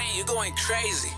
playing, you going crazy.